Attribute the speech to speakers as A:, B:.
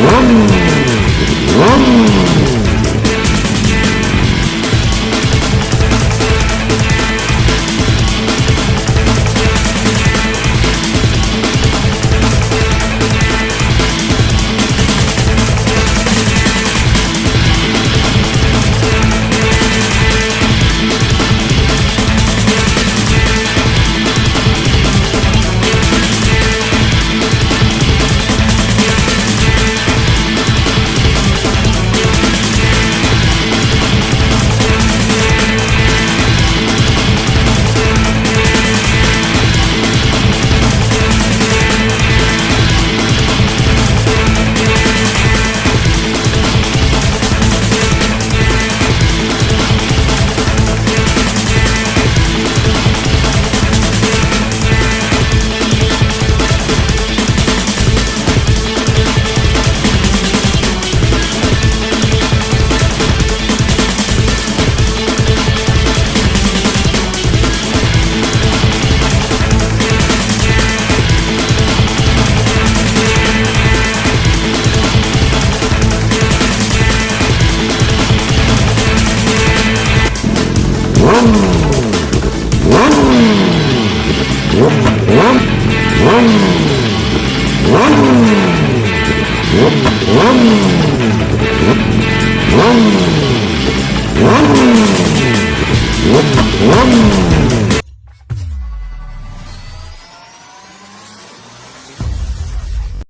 A: Rum, rum. Whoa!